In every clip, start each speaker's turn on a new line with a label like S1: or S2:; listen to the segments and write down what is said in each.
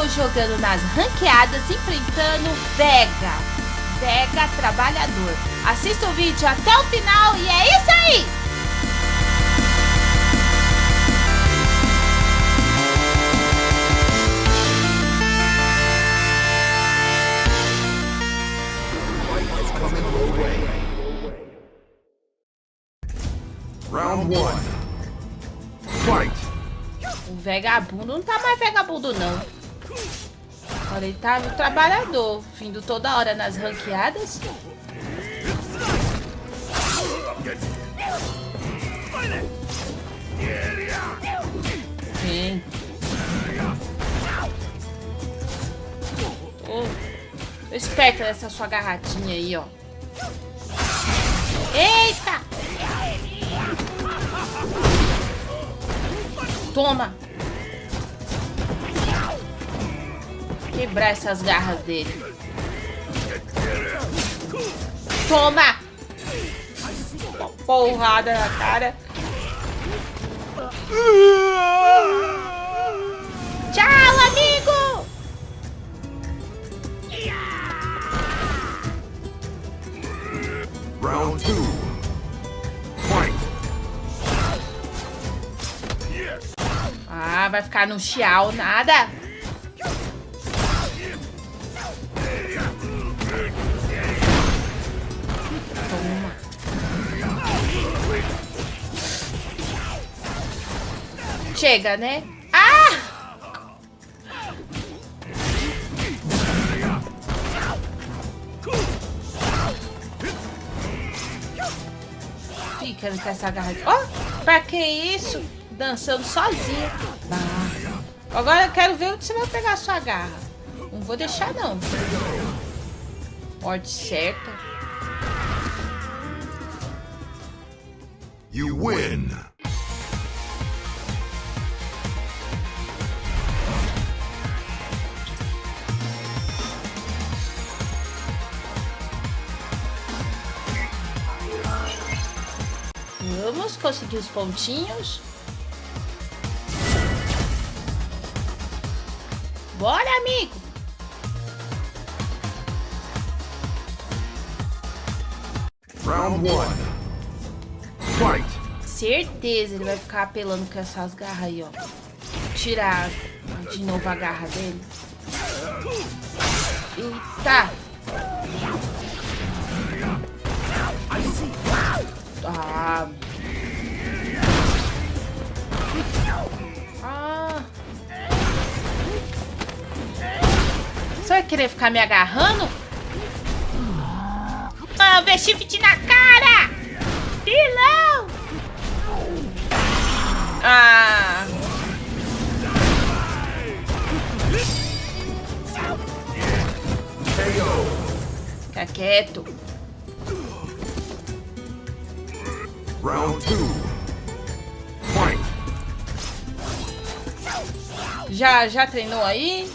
S1: estou jogando nas ranqueadas enfrentando Vega. Vega Trabalhador. Assista o vídeo até o final e é isso aí!
S2: Round one. Fight.
S1: O vagabundo não tá mais vagabundo, não. Olha, ele tá no trabalhador, vindo toda hora nas ranqueadas. Vem. Oh, esperta nessa sua garratinha aí, ó. Eita! Toma! Quebrar essas garras dele. Toma! Uma porrada na cara. Tchau, amigo!
S2: Round two. Fight.
S1: Ah, vai ficar no chial, nada. Chega, né? Ah! Fica com essa garra. Ó, oh, pra que isso? Dançando sozinha. Ah. Agora eu quero ver onde você vai pegar a sua garra. Não vou deixar, não. Morte certa.
S2: You win.
S1: Vamos conseguir os pontinhos. Bora, amigo!
S2: Round one. Fight.
S1: Certeza ele vai ficar apelando com essas garras aí, ó. Tirar de novo a garra dele. Eita! Ah. Querer ficar me agarrando? Ah, ver shift na cara! Pilão! Ah. Fica quieto.
S2: Round two. Fight.
S1: Já, já treinou aí?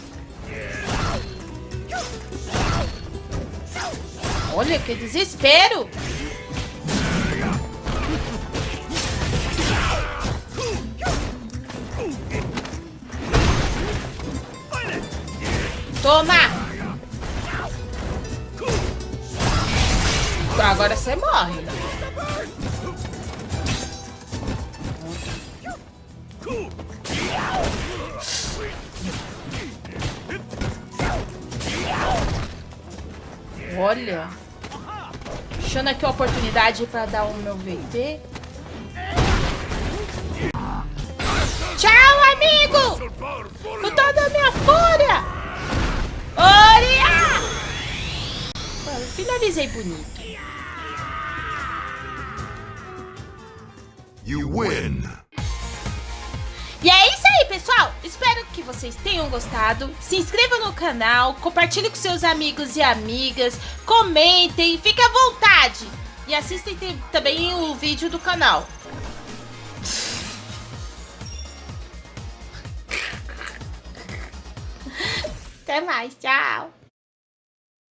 S1: Olha que desespero! Toma! Agora você morre. Olha. Achando aqui a oportunidade para dar o meu VT. Tchau, amigo! Com toda a minha fúria! Olha! Finalizei bonito.
S2: You win.
S1: E é isso pessoal. Espero que vocês tenham gostado. Se inscreva no canal, compartilhe com seus amigos e amigas, comentem, fique à vontade. E assistem também o vídeo do canal. Até mais, tchau.